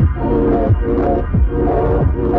Thank you.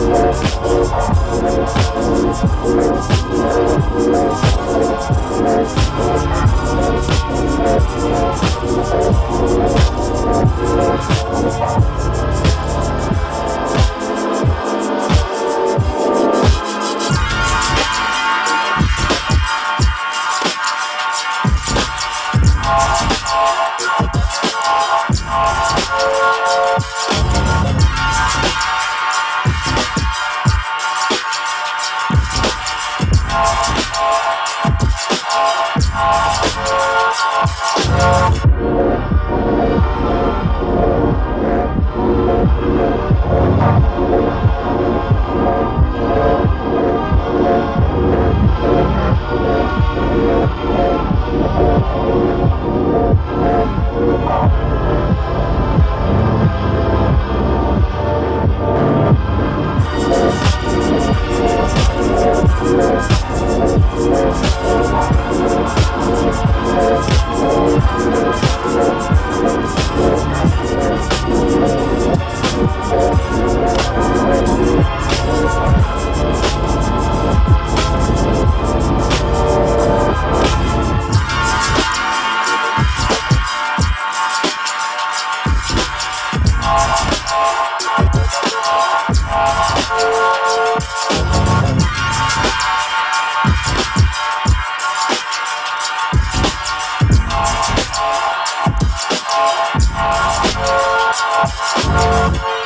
We'll be. Thank Thank